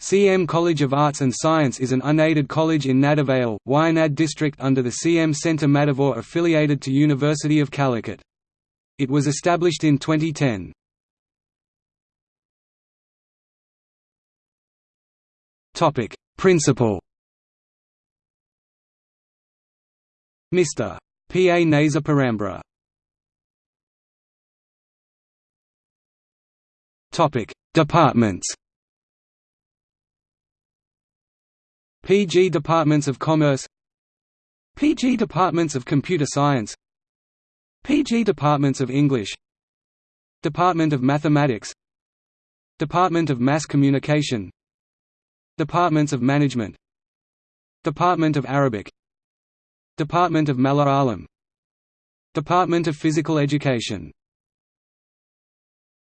CM College of Arts and Science is an unaided college in Nadavayal, Wayanad district under the CM Centre Madavoor affiliated to University of Calicut. It was established in 2010. Principal Mr. P. A. Naza Parambra Departments PG Departments of Commerce PG Departments of Computer Science PG Departments of English Department of Mathematics Department of Mass Communication Departments of Management Department of Arabic Department of Malayalam Department of Physical Education